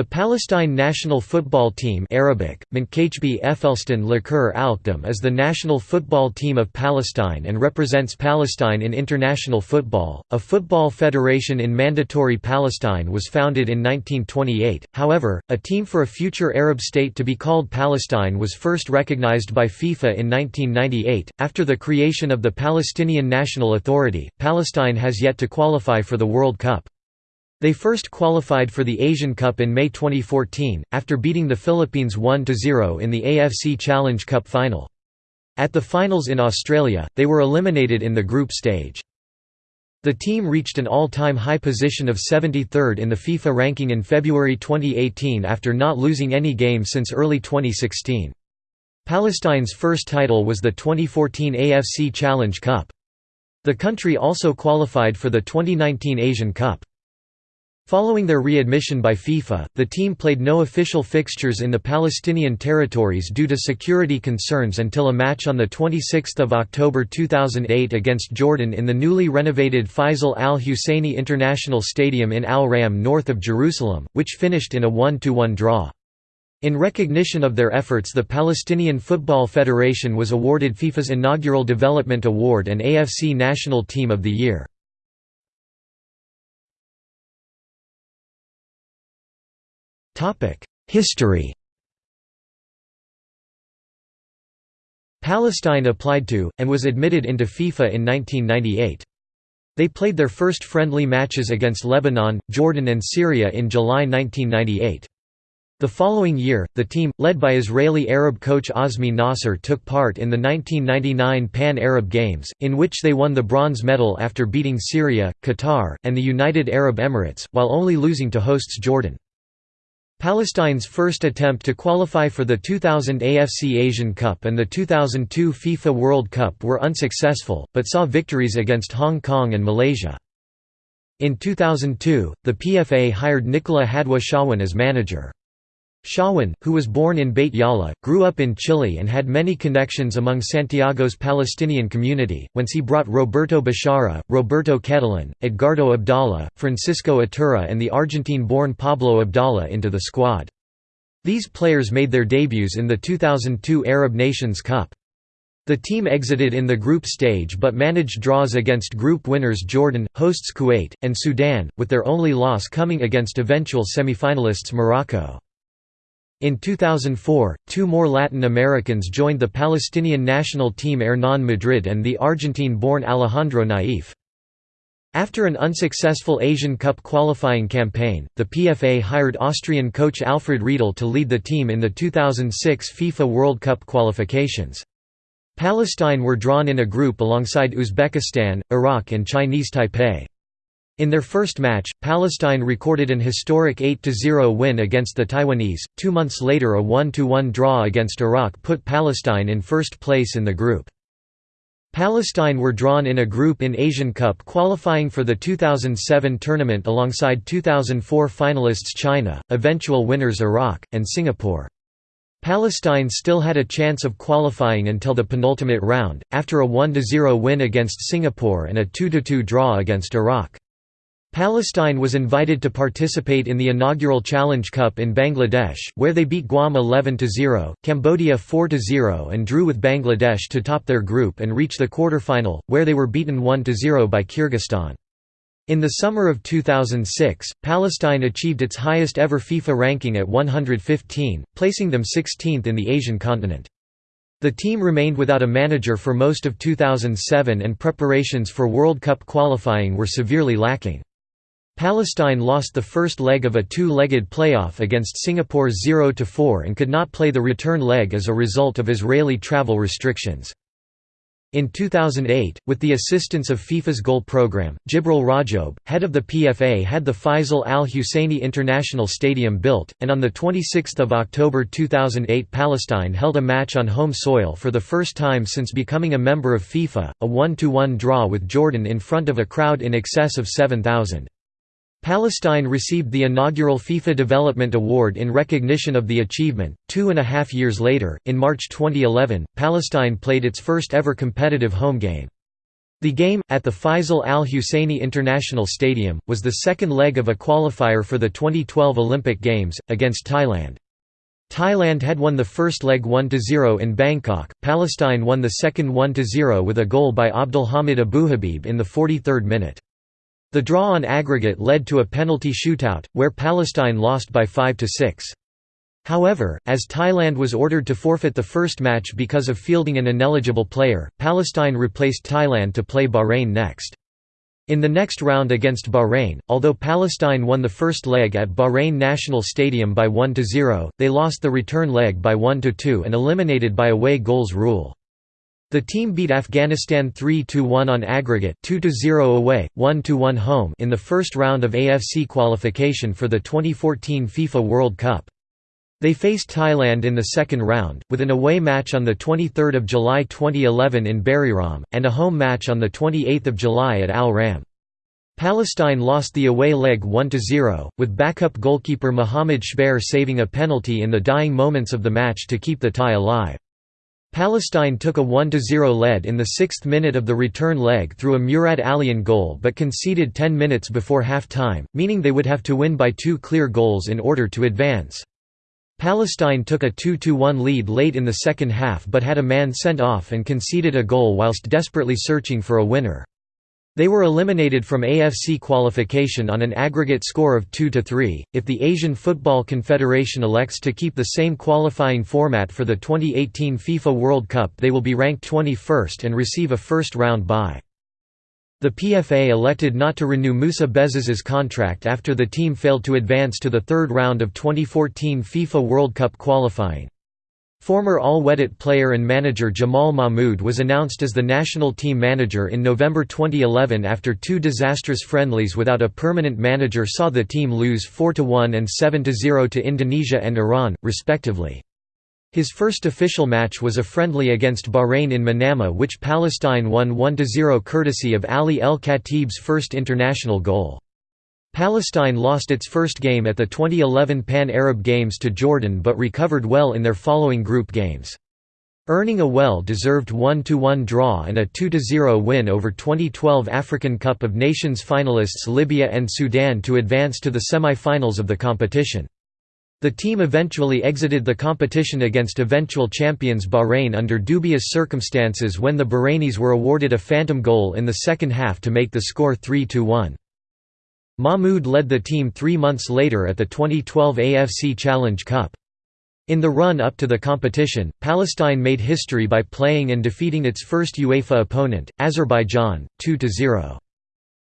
The Palestine national football team Arabic, is the national football team of Palestine and represents Palestine in international football. A football federation in Mandatory Palestine was founded in 1928, however, a team for a future Arab state to be called Palestine was first recognized by FIFA in 1998. After the creation of the Palestinian National Authority, Palestine has yet to qualify for the World Cup. They first qualified for the Asian Cup in May 2014, after beating the Philippines 1–0 in the AFC Challenge Cup final. At the finals in Australia, they were eliminated in the group stage. The team reached an all-time high position of 73rd in the FIFA ranking in February 2018 after not losing any game since early 2016. Palestine's first title was the 2014 AFC Challenge Cup. The country also qualified for the 2019 Asian Cup. Following their readmission by FIFA, the team played no official fixtures in the Palestinian territories due to security concerns until a match on 26 October 2008 against Jordan in the newly renovated Faisal al-Husseini International Stadium in Al-Ram north of Jerusalem, which finished in a 1–1 draw. In recognition of their efforts the Palestinian Football Federation was awarded FIFA's inaugural Development Award and AFC National Team of the Year. History Palestine applied to, and was admitted into FIFA in 1998. They played their first friendly matches against Lebanon, Jordan and Syria in July 1998. The following year, the team, led by Israeli Arab coach Azmi Nasser took part in the 1999 Pan-Arab Games, in which they won the bronze medal after beating Syria, Qatar, and the United Arab Emirates, while only losing to hosts Jordan. Palestine's first attempt to qualify for the 2000 AFC Asian Cup and the 2002 FIFA World Cup were unsuccessful, but saw victories against Hong Kong and Malaysia. In 2002, the PFA hired Nicola Hadwa Shawan as manager. Shawan, who was born in Beit Jala, grew up in Chile and had many connections among Santiago's Palestinian community, whence he brought Roberto Bechara, Roberto Catalan, Edgardo Abdallah, Francisco Iturra and the Argentine-born Pablo Abdallah into the squad. These players made their debuts in the 2002 Arab Nations Cup. The team exited in the group stage but managed draws against group winners Jordan, hosts Kuwait, and Sudan, with their only loss coming against eventual semi-finalists Morocco. In 2004, two more Latin Americans joined the Palestinian national team Hernan Madrid and the Argentine-born Alejandro Naif. After an unsuccessful Asian Cup qualifying campaign, the PFA hired Austrian coach Alfred Riedel to lead the team in the 2006 FIFA World Cup qualifications. Palestine were drawn in a group alongside Uzbekistan, Iraq and Chinese Taipei. In their first match, Palestine recorded an historic 8–0 win against the Taiwanese. Two months later a 1–1 draw against Iraq put Palestine in first place in the group. Palestine were drawn in a group in Asian Cup qualifying for the 2007 tournament alongside 2004 finalists China, eventual winners Iraq, and Singapore. Palestine still had a chance of qualifying until the penultimate round, after a 1–0 win against Singapore and a 2–2 draw against Iraq. Palestine was invited to participate in the inaugural Challenge Cup in Bangladesh, where they beat Guam 11–0, Cambodia 4–0 and drew with Bangladesh to top their group and reach the quarter-final, where they were beaten 1–0 by Kyrgyzstan. In the summer of 2006, Palestine achieved its highest ever FIFA ranking at 115, placing them 16th in the Asian continent. The team remained without a manager for most of 2007 and preparations for World Cup qualifying were severely lacking. Palestine lost the first leg of a two-legged playoff against Singapore 0–4 and could not play the return leg as a result of Israeli travel restrictions. In 2008, with the assistance of FIFA's goal program, Jibril Rajoub, head of the PFA had the Faisal al-Husseini International Stadium built, and on 26 October 2008 Palestine held a match on home soil for the first time since becoming a member of FIFA, a 1–1 draw with Jordan in front of a crowd in excess of 7,000. Palestine received the inaugural FIFA Development Award in recognition of the achievement. Two and a half years later, in March 2011, Palestine played its first ever competitive home game. The game, at the Faisal Al Husseini International Stadium, was the second leg of a qualifier for the 2012 Olympic Games, against Thailand. Thailand had won the first leg 1–0 in Bangkok, Palestine won the second 1–0 with a goal by Abdulhamid Abuhabib in the 43rd minute. The draw on aggregate led to a penalty shootout, where Palestine lost by 5–6. However, as Thailand was ordered to forfeit the first match because of fielding an ineligible player, Palestine replaced Thailand to play Bahrain next. In the next round against Bahrain, although Palestine won the first leg at Bahrain National Stadium by 1–0, they lost the return leg by 1–2 and eliminated by away goals rule. The team beat Afghanistan 3–1 on aggregate 2–0 away, 1–1 home in the first round of AFC qualification for the 2014 FIFA World Cup. They faced Thailand in the second round, with an away match on 23 July 2011 in Buriram, and a home match on 28 July at Al Ram. Palestine lost the away leg 1–0, with backup goalkeeper Mohamed Shbair saving a penalty in the dying moments of the match to keep the tie alive. Palestine took a 1–0 lead in the sixth minute of the return leg through a Murad Alian goal but conceded 10 minutes before half-time, meaning they would have to win by two clear goals in order to advance. Palestine took a 2–1 lead late in the second half but had a man sent off and conceded a goal whilst desperately searching for a winner. They were eliminated from AFC qualification on an aggregate score of 2 to 3. If the Asian Football Confederation elects to keep the same qualifying format for the 2018 FIFA World Cup they will be ranked 21st and receive a first-round bye. The PFA elected not to renew Musa Bezes's contract after the team failed to advance to the third round of 2014 FIFA World Cup qualifying. Former Al Wehdat player and manager Jamal Mahmoud was announced as the national team manager in November 2011 after two disastrous friendlies without a permanent manager saw the team lose 4–1 and 7–0 to Indonesia and Iran, respectively. His first official match was a friendly against Bahrain in Manama which Palestine won 1–0 courtesy of Ali El Khatib's first international goal. Palestine lost its first game at the 2011 Pan-Arab Games to Jordan but recovered well in their following group games. Earning a well-deserved 1–1 draw and a 2–0 win over 2012 African Cup of Nations finalists Libya and Sudan to advance to the semi-finals of the competition. The team eventually exited the competition against eventual champions Bahrain under dubious circumstances when the Bahrainis were awarded a phantom goal in the second half to make the score 3–1. Mahmoud led the team three months later at the 2012 AFC Challenge Cup. In the run-up to the competition, Palestine made history by playing and defeating its first UEFA opponent, Azerbaijan, 2–0.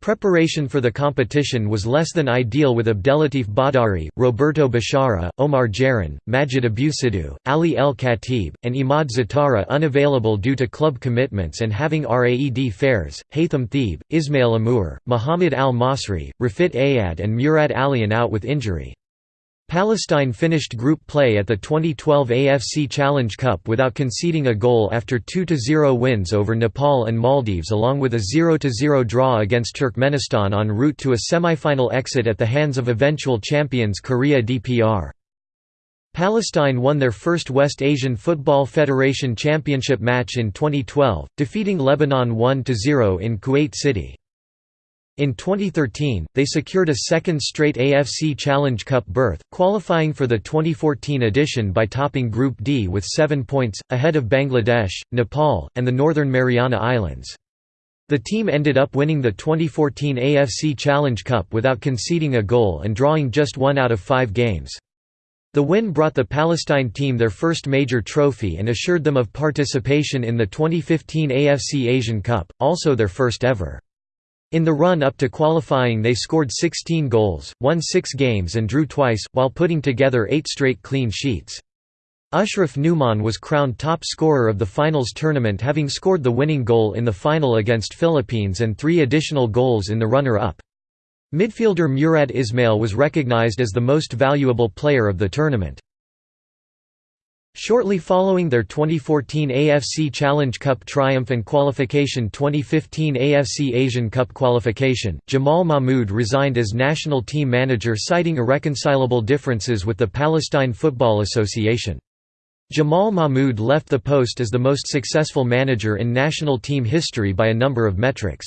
Preparation for the competition was less than ideal with Abdelatif Bahdari, Roberto Bashara, Omar Jaran, Majid Abusidou, Ali El Khatib, and Imad Zatara unavailable due to club commitments and having Raed Fares, Haytham Theeb, Ismail Amour, Muhammad Al Masri, Rafit Ayad and Murad Alian out with injury. Palestine finished group play at the 2012 AFC Challenge Cup without conceding a goal after 2–0 wins over Nepal and Maldives along with a 0–0 draw against Turkmenistan en route to a semi-final exit at the hands of eventual champions Korea DPR. Palestine won their first West Asian Football Federation Championship match in 2012, defeating Lebanon 1–0 in Kuwait City. In 2013, they secured a second straight AFC Challenge Cup berth, qualifying for the 2014 edition by topping Group D with seven points, ahead of Bangladesh, Nepal, and the Northern Mariana Islands. The team ended up winning the 2014 AFC Challenge Cup without conceding a goal and drawing just one out of five games. The win brought the Palestine team their first major trophy and assured them of participation in the 2015 AFC Asian Cup, also their first ever. In the run-up to qualifying they scored 16 goals, won six games and drew twice, while putting together eight straight clean sheets. Ashraf Numan was crowned top scorer of the finals tournament having scored the winning goal in the final against Philippines and three additional goals in the runner-up. Midfielder Murad Ismail was recognized as the most valuable player of the tournament. Shortly following their 2014 AFC Challenge Cup triumph and qualification 2015 AFC Asian Cup qualification, Jamal Mahmoud resigned as national team manager citing irreconcilable differences with the Palestine Football Association. Jamal Mahmoud left the post as the most successful manager in national team history by a number of metrics.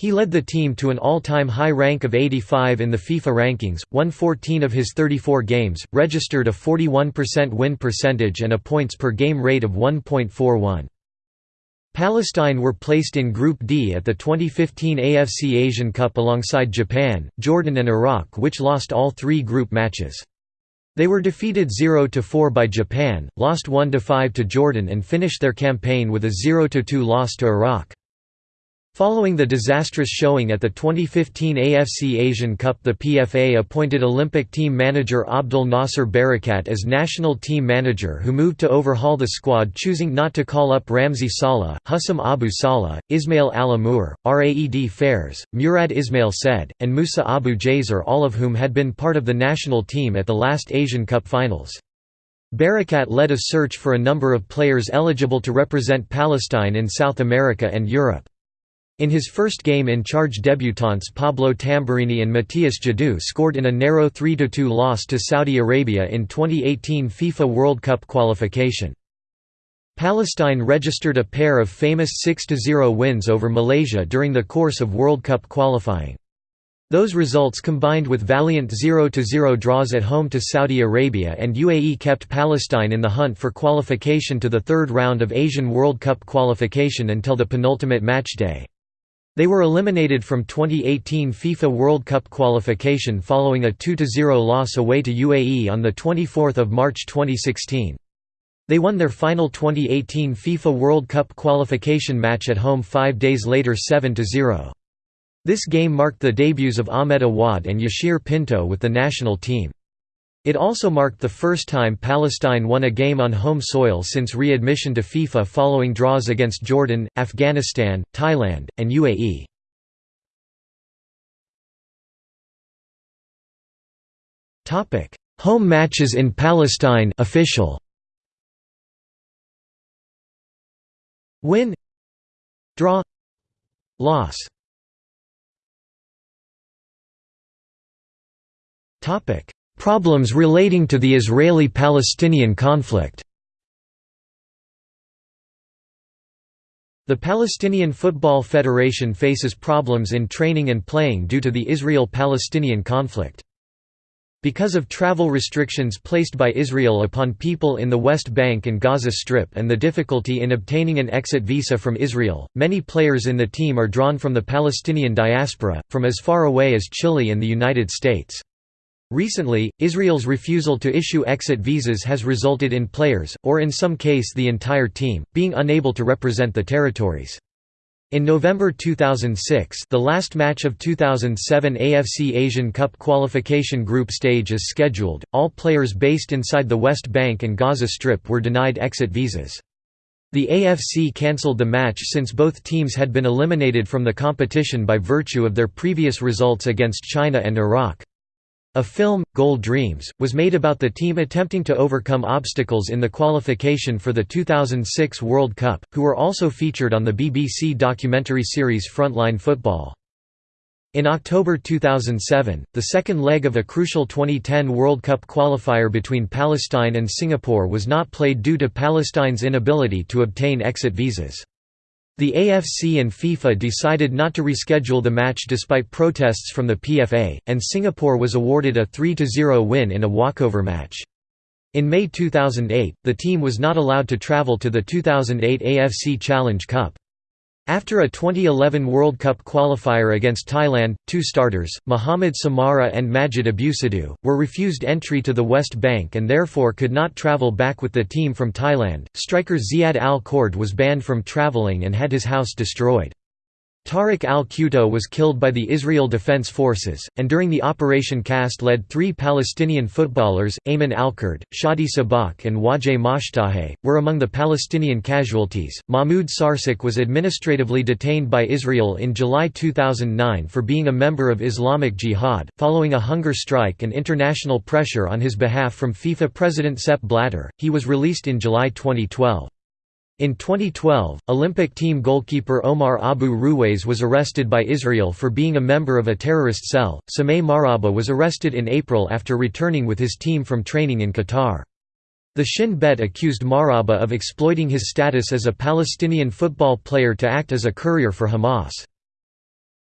He led the team to an all-time high rank of 85 in the FIFA rankings, won 14 of his 34 games, registered a 41% win percentage and a points per game rate of 1.41. Palestine were placed in Group D at the 2015 AFC Asian Cup alongside Japan, Jordan and Iraq which lost all three group matches. They were defeated 0–4 by Japan, lost 1–5 to Jordan and finished their campaign with a 0–2 loss to Iraq. Following the disastrous showing at the 2015 AFC Asian Cup the PFA appointed Olympic team manager Abdul Nasser Barakat as national team manager who moved to overhaul the squad choosing not to call up Ramzi Saleh, Hussam Abu Salah, Ismail Al-Amour, Raed Fares, Murad Ismail Said, and Musa Abu Jazer all of whom had been part of the national team at the last Asian Cup finals. Barakat led a search for a number of players eligible to represent Palestine in South America and Europe. In his first game in charge debutants Pablo Tamburini and Matthias Jadot scored in a narrow 3–2 loss to Saudi Arabia in 2018 FIFA World Cup qualification. Palestine registered a pair of famous 6–0 wins over Malaysia during the course of World Cup qualifying. Those results combined with valiant 0–0 draws at home to Saudi Arabia and UAE kept Palestine in the hunt for qualification to the third round of Asian World Cup qualification until the penultimate match day. They were eliminated from 2018 FIFA World Cup qualification following a 2–0 loss away to UAE on 24 March 2016. They won their final 2018 FIFA World Cup qualification match at home five days later 7–0. This game marked the debuts of Ahmed Awad and Yashir Pinto with the national team. It also marked the first time Palestine won a game on home soil since readmission to FIFA following draws against Jordan, Afghanistan, Thailand, and UAE. Home matches in Palestine official. Win. Draw. Loss. Topic Problems relating to the Israeli-Palestinian conflict The Palestinian Football Federation faces problems in training and playing due to the Israel-Palestinian conflict. Because of travel restrictions placed by Israel upon people in the West Bank and Gaza Strip and the difficulty in obtaining an exit visa from Israel, many players in the team are drawn from the Palestinian diaspora, from as far away as Chile and the United States. Recently, Israel's refusal to issue exit visas has resulted in players, or in some case the entire team, being unable to represent the territories. In November 2006 the last match of 2007 AFC Asian Cup qualification group stage is scheduled, all players based inside the West Bank and Gaza Strip were denied exit visas. The AFC cancelled the match since both teams had been eliminated from the competition by virtue of their previous results against China and Iraq. A film, Goal Dreams, was made about the team attempting to overcome obstacles in the qualification for the 2006 World Cup, who were also featured on the BBC documentary series Frontline Football. In October 2007, the second leg of a crucial 2010 World Cup qualifier between Palestine and Singapore was not played due to Palestine's inability to obtain exit visas. The AFC and FIFA decided not to reschedule the match despite protests from the PFA, and Singapore was awarded a 3–0 win in a walkover match. In May 2008, the team was not allowed to travel to the 2008 AFC Challenge Cup. After a 2011 World Cup qualifier against Thailand, two starters, Mohamed Samara and Majid Abusadou, were refused entry to the West Bank and therefore could not travel back with the team from Thailand. Striker Ziad Al Kurd was banned from traveling and had his house destroyed. Tariq al-Qudda was killed by the Israel Defense Forces, and during the Operation Cast Lead three Palestinian footballers, Ayman Alkurd, Shadi Sabak and Wajeh Mashtahe, were among the Palestinian casualties. Mahmoud Sarsak was administratively detained by Israel in July 2009 for being a member of Islamic Jihad, following a hunger strike and international pressure on his behalf from FIFA President Sepp Blatter, he was released in July 2012. In 2012, Olympic team goalkeeper Omar Abu Ruwais was arrested by Israel for being a member of a terrorist cell. Sameh Maraba was arrested in April after returning with his team from training in Qatar. The Shin Bet accused Maraba of exploiting his status as a Palestinian football player to act as a courier for Hamas.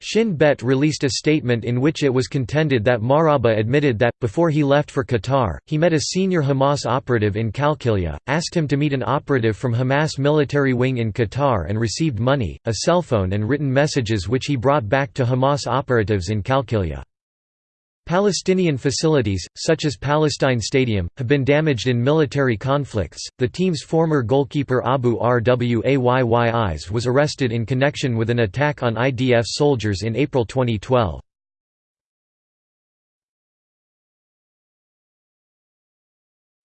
Shin Bet released a statement in which it was contended that Maraba admitted that, before he left for Qatar, he met a senior Hamas operative in Qalqilia, asked him to meet an operative from Hamas military wing in Qatar and received money, a cell phone and written messages which he brought back to Hamas operatives in Qalqilia. Palestinian facilities, such as Palestine Stadium, have been damaged in military conflicts. The team's former goalkeeper Abu Rwayyis was arrested in connection with an attack on IDF soldiers in April 2012.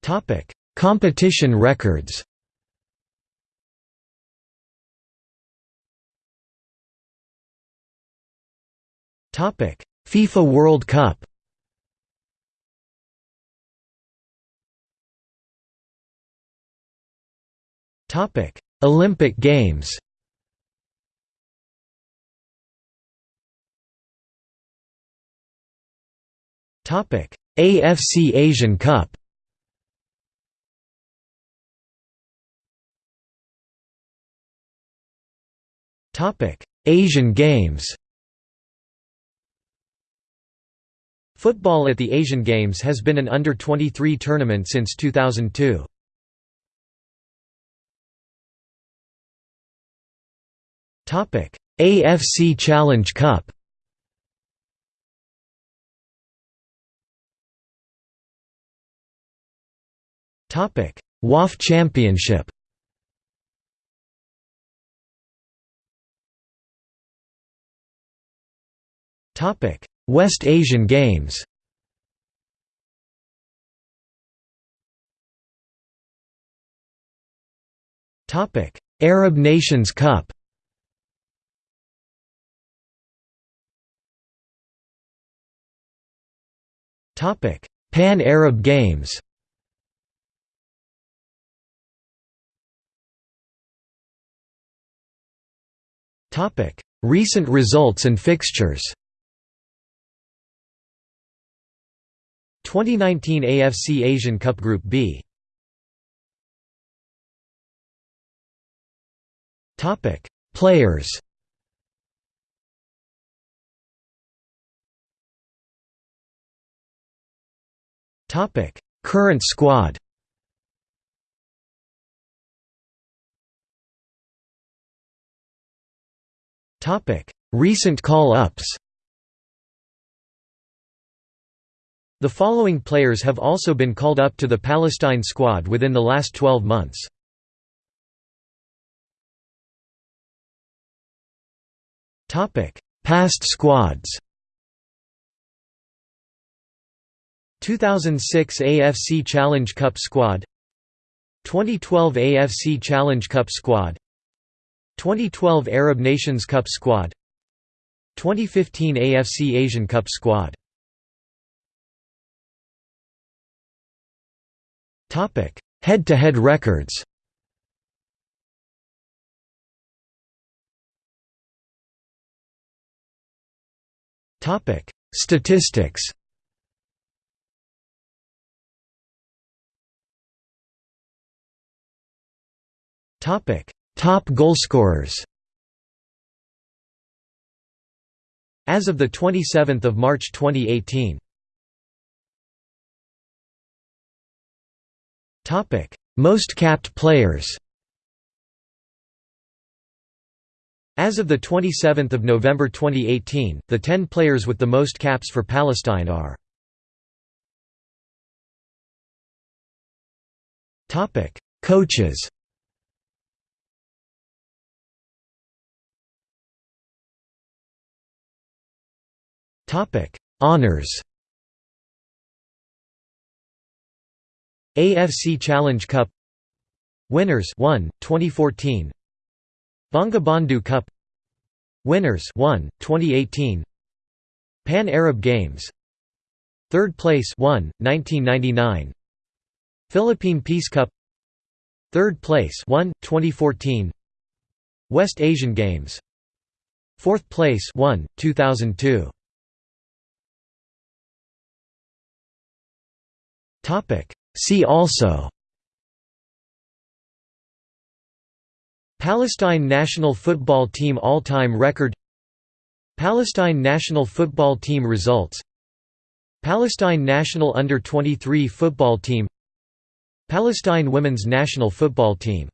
Topic: Competition records. Topic: FIFA World Cup Topic: Olympic Games. Topic: AFC Asian Cup. Topic: Asian Games. Football at the Asian Games has been an under-23 tournament since 2002. AFC Challenge Cup. WAF Championship. West Asian Games. Arab Nations Cup Pan-Arab Games. Recent results and fixtures. 2019 AFC Asian Cup Group B. Players Topic: Current squad. Topic: Recent call-ups. The following players have also been called up to the Palestine squad within the last 12 months. Past squads 2006 AFC Challenge Cup squad 2012 AFC Challenge Cup squad 2012 Arab Nations Cup squad 2015 AFC Asian Cup squad. Topic Head-to-head -head records Statistics Topic: Top goalscorers. As of the 27th of March 2018. Topic: Most capped players. As of the 27th of November 2018, the 10 players with the most caps for Palestine are Topic: Coaches. Topic: Honors. AFC Challenge Cup. Winners 1 2014 Bangabandhu Cup. Winners 1 2018 Pan Arab Games. Third place 1 1999 Philippine Peace Cup. Third place 1 2014 West Asian Games. Fourth place 1 2002 Topic. See also Palestine national football team all-time record Palestine national football team results Palestine national under-23 football team Palestine women's national football team